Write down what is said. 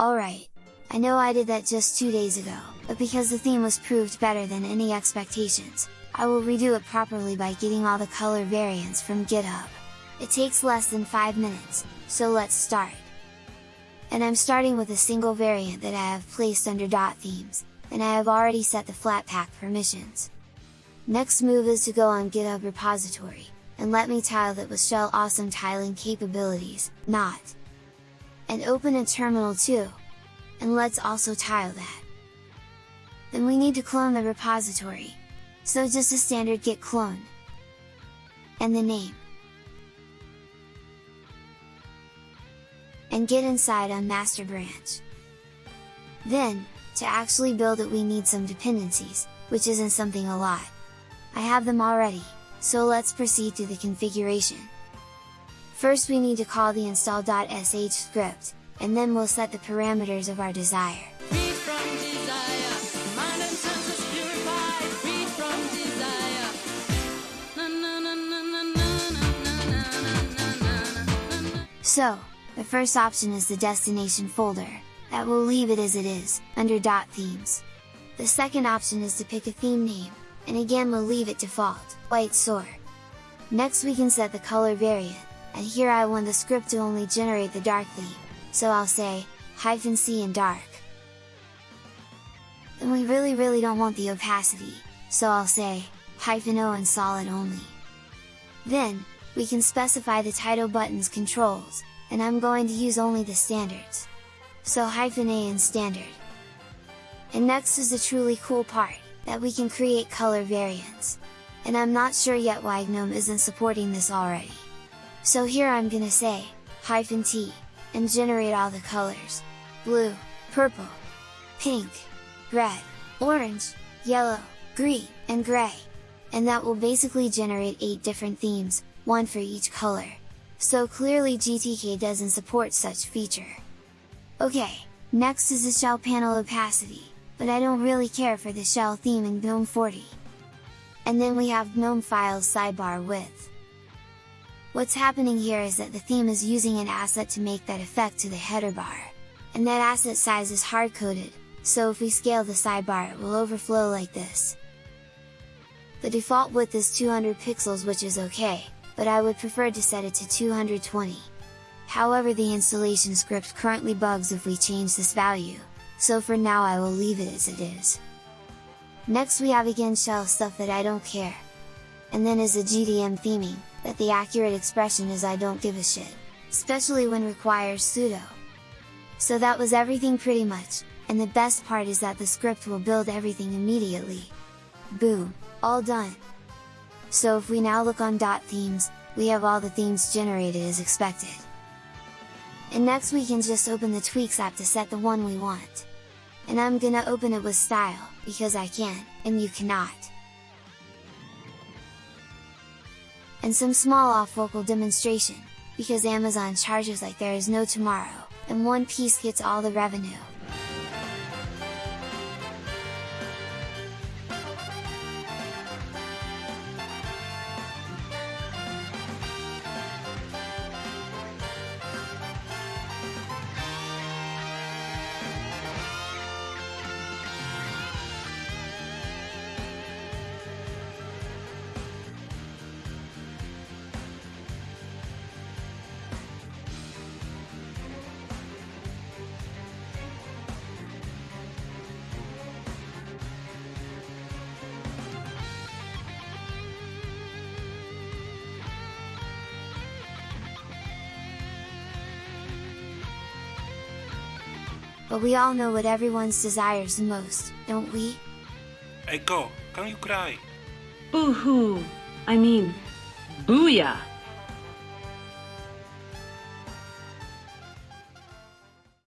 Alright, I know I did that just two days ago, but because the theme was proved better than any expectations, I will redo it properly by getting all the color variants from GitHub. It takes less than 5 minutes, so let's start! And I'm starting with a single variant that I have placed under dot themes, and I have already set the Flatpak permissions. Next move is to go on GitHub repository, and let me tile that with shell awesome tiling capabilities, not! And open a terminal too! And let's also tile that! Then we need to clone the repository, so just a standard git clone. And the name. And get inside on master branch. Then, to actually build it we need some dependencies, which isn't something a lot. I have them already, so let's proceed to the configuration. First we need to call the install.sh script, and then we'll set the parameters of our desire. So, the first option is the destination folder, that will leave it as it is, under themes. The second option is to pick a theme name, and again we'll leave it default, WhiteSur. Next we can set the color variant, and here I want the script to only generate the dark theme, so I'll say, hyphen C and dark. Then we really really don't want the opacity, so I'll say, hyphen O and solid only. Then, we can specify the title button's controls, and I'm going to use only the standards. So hyphen A and standard. And next is the truly cool part, that we can create color variants. And I'm not sure yet why GNOME isn't supporting this already. So here I'm gonna say, hyphen T, and generate all the colors, blue, purple, pink, red, orange, yellow, green, and gray. And that will basically generate 8 different themes, one for each color. So clearly GTK doesn't support such feature. Okay, next is the shell panel opacity but I don't really care for the shell theme in GNOME 40. And then we have GNOME files sidebar width. What's happening here is that the theme is using an asset to make that effect to the header bar, and that asset size is hard-coded, so if we scale the sidebar it will overflow like this. The default width is 200 pixels which is okay, but I would prefer to set it to 220. However the installation script currently bugs if we change this value, so for now I will leave it as it is. Next we have again shell stuff that I don't care. And then is the GDM theming, that the accurate expression is I don't give a shit, especially when requires sudo. So that was everything pretty much, and the best part is that the script will build everything immediately. Boom! All done! So if we now look on dot themes, we have all the themes generated as expected. And next we can just open the Tweaks app to set the one we want and I'm gonna open it with style, because I can, and you cannot. And some small off-vocal demonstration, because Amazon charges like there is no tomorrow, and one piece gets all the revenue. But we all know what everyone's desires the most, don't we? Echo, can you cry? Boo-hoo! I mean, booyah!